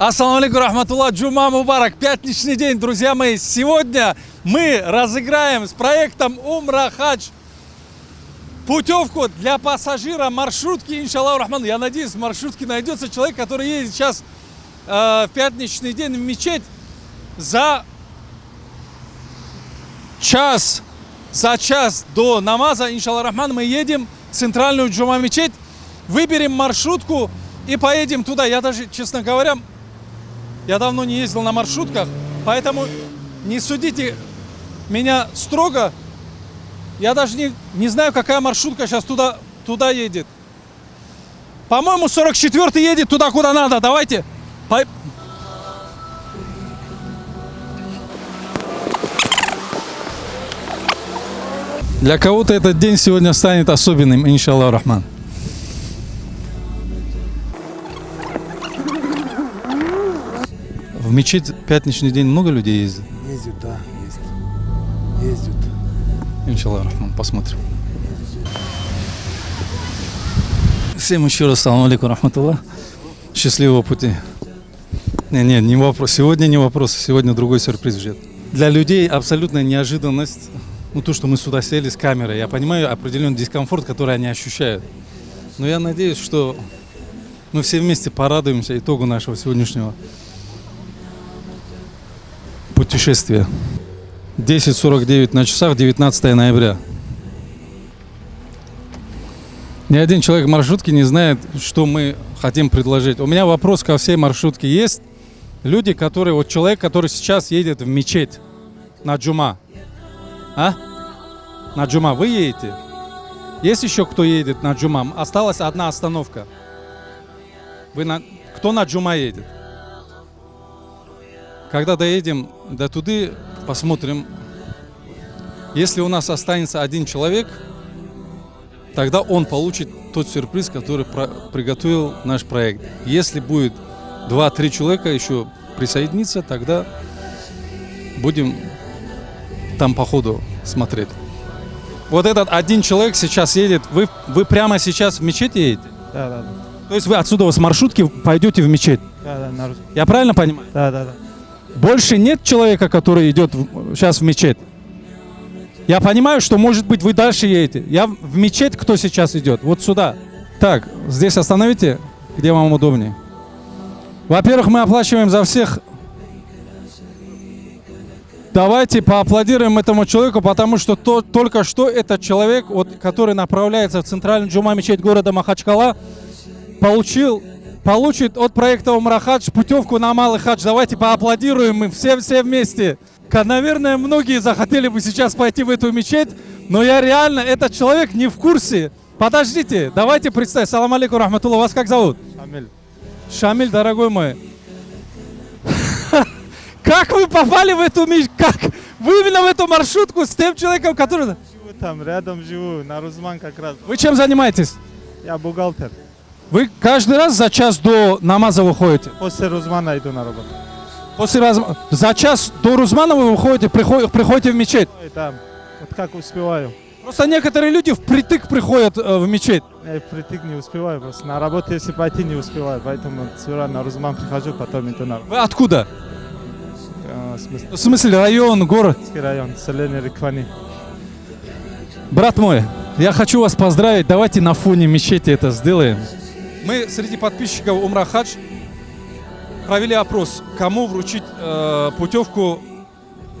Ассаламу алейкум, рахматуллах, джума мубарак, пятничный день, друзья мои. Сегодня мы разыграем с проектом Умра Хадж путевку для пассажира маршрутки, иншаллах рахман. Я надеюсь, в маршрутке найдется человек, который едет сейчас э, в пятничный день в мечеть за час, за час до намаза, иншаллах рахман, мы едем в центральную джума мечеть, выберем маршрутку и поедем туда. Я даже, честно говоря, я давно не ездил на маршрутках, поэтому не судите меня строго. Я даже не, не знаю, какая маршрутка сейчас туда, туда едет. По-моему, 44-й едет туда, куда надо. Давайте. Для кого-то этот день сегодня станет особенным, иншаллах рахман. В мечеть пятничный день много людей ездит? Ездят, да, есть. Ездят. Иншаллах рахман, посмотрим. Всем еще раз салам алейкум рахматуллах. Счастливого пути. Не, не, не вопрос. Сегодня не вопрос, сегодня другой сюрприз ждет. Для людей абсолютная неожиданность. Ну, то, что мы сюда сели с камерой. Я понимаю определенный дискомфорт, который они ощущают. Но я надеюсь, что мы все вместе порадуемся итогу нашего сегодняшнего путешествия. 10.49 на часах, 19 ноября. Ни один человек в маршрутке не знает, что мы хотим предложить. У меня вопрос ко всей маршрутке. Есть люди, которые... Вот человек, который сейчас едет в мечеть на джума. А? На джума. Вы едете? Есть еще кто едет на джума? Осталась одна остановка. Вы на... Кто на джума едет? Когда доедем до туды, посмотрим. Если у нас останется один человек, тогда он получит тот сюрприз, который про приготовил наш проект. Если будет 2-3 человека еще присоединиться, тогда будем там по ходу смотреть. Вот этот один человек сейчас едет. Вы, вы прямо сейчас в мечеть едете? Да, да, да. То есть вы отсюда с маршрутки пойдете в мечеть? Да, да, на Я правильно понимаю? да, да, да. Больше нет человека, который идет сейчас в мечеть. Я понимаю, что, может быть, вы дальше едете. Я в мечеть, кто сейчас идет? Вот сюда. Так, здесь остановите, где вам удобнее. Во-первых, мы оплачиваем за всех. Давайте поаплодируем этому человеку, потому что то, только что этот человек, вот, который направляется в центральную джума мечеть города Махачкала, получил, получит от проекта Умрахадж путевку на Малый Хадж. Давайте поаплодируем мы все, все вместе. Наверное, многие захотели бы сейчас пойти в эту мечеть, но я реально, этот человек не в курсе. Подождите, давайте представим. Салам алейкум, рахматуллах. Вас как зовут? Шамиль. Шамиль, дорогой мой. Как вы попали в эту мечеть? Как? Вы именно в эту маршрутку с тем человеком, который... Живу там, рядом живу, на Рузман как раз. Вы чем занимаетесь? Я бухгалтер. Вы каждый раз за час до намаза выходите? После Рузмана иду на работу. После раз... За час до Рузмана вы выходите, приходите, приходите в мечеть. Там, вот как успеваю. Просто некоторые люди впритык приходят э, в мечеть. Я впритык не успеваю просто. На работу, если пойти, не успеваю. Поэтому сюда на Рузман прихожу, потом иду на работу. Вы откуда? А, в смысле, В смысле, район, город? Район, селение Риквани. Брат мой, я хочу вас поздравить. Давайте на фоне мечети это сделаем. Мы среди подписчиков Умра Хадж провели опрос, кому вручить э, путевку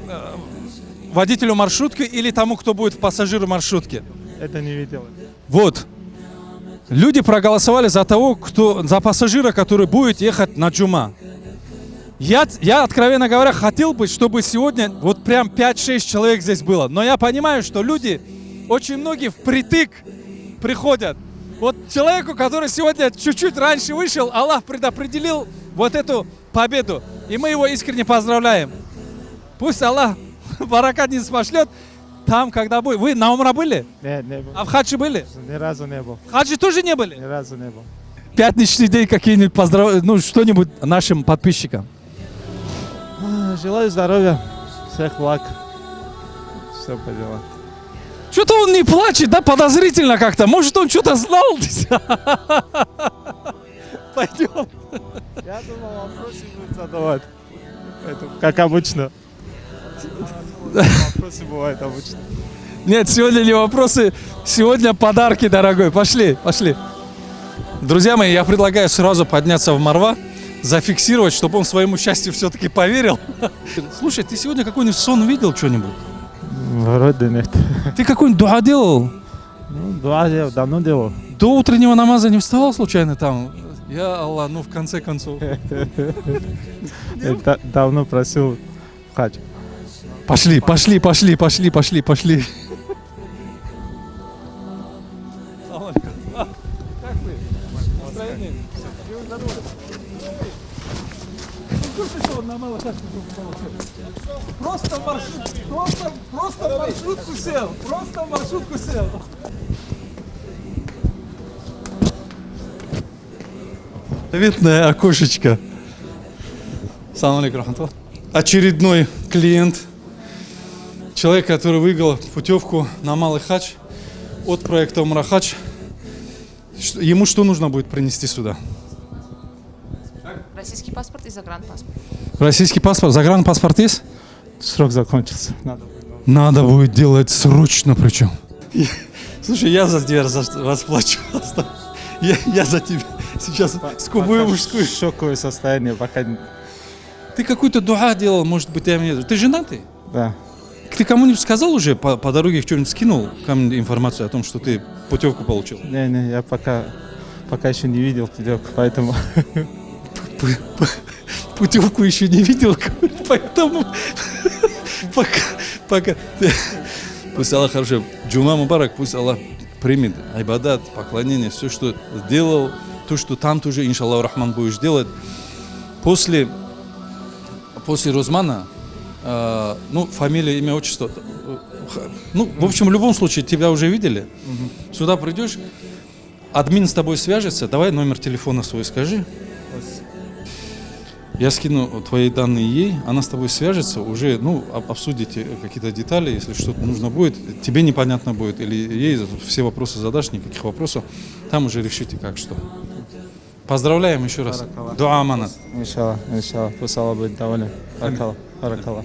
э, водителю маршрутки или тому, кто будет в пассажиру маршрутки. Это не видел. Вот. Люди проголосовали за того, кто, за пассажира, который будет ехать на джума. Я, я, откровенно говоря, хотел бы, чтобы сегодня вот прям 5-6 человек здесь было. Но я понимаю, что люди, очень многие впритык приходят. Вот человеку, который сегодня чуть-чуть раньше вышел, Аллах предопределил вот эту победу. И мы его искренне поздравляем. Пусть Аллах баракат не спошлет. Там, когда будет. Вы на Умра были? Не, не был. А в хаджи были? Ни разу не был. В хаджи тоже не были? Ни разу не был. Пятничный день какие-нибудь поздрав... ну что-нибудь нашим подписчикам. А, Желаю здоровья, всех благ. Все по делам. Что-то он не плачет, да, подозрительно как-то. Может, он что-то знал? Пойдем. Я думал, вопросы будут задавать. Поэтому, как обычно. Вопросы бывают обычно. Нет, сегодня не вопросы, сегодня подарки, дорогой. Пошли, пошли. Друзья мои, я предлагаю сразу подняться в Марва, зафиксировать, чтобы он своему счастью все-таки поверил. Слушай, ты сегодня какой-нибудь сон видел что-нибудь? Вроде нет. Ты какой-нибудь дуа делал? Ну, два я давно делал. До утреннего намаза не вставал случайно там? Я Аллах, ну в конце концов. Давно просил хадж. Пошли, пошли, пошли, пошли, пошли, пошли. Просто маршрут, просто, просто маршрутку сел, просто маршрутку сел. Заветное окошечко. Салам алейкум. Очередной клиент, человек, который выиграл путевку на Малый Хач от проекта Умра Хач. Что- Ему что нужно будет принести сюда? Российский паспорт и загранпаспорт. Российский паспорт, загранпаспорт есть? Срок закончился. Надо. Надо будет делать срочно причем. Слушай, я за тебя расплачу. Я, я за тебя сейчас скубую мужскую. Шоковое состояние, пока... не- Ты какой-то дуа делал, может быть, я мне... Ты женатый? Да. Ты кому-нибудь сказал уже по, по дороге что-нибудь скинул ко-нибудь информацию о том, что ты путевку получил? Не-не, я пока, пока еще не видел путевку, поэтому... Путевку еще не видел, поэтому пока, пока. Пусть Аллах хорошо. Джума Мубарак, пусть Аллах примет айбадат, поклонение, все, что сделал, то, что там тоже, иншаллах, Рахман, будешь делать. После, после Рузмана, э, ну, фамилия, имя, отчество, э, ну, в общем, в любом случае, тебя уже видели. Сюда придешь, админ с тобой свяжется, давай номер телефона свой скажи. Я скину твои данные ей, она с тобой свяжется, уже, ну, об- обсудите какие-то детали, если что-то нужно будет, тебе непонятно будет, или ей все вопросы задашь, никаких вопросов, там уже решите как что. Поздравляем еще раз. Дуа аманат. Иншаллах, иншаллах. Пусть Аллах будет доволен. Баракаллах, баракаллах.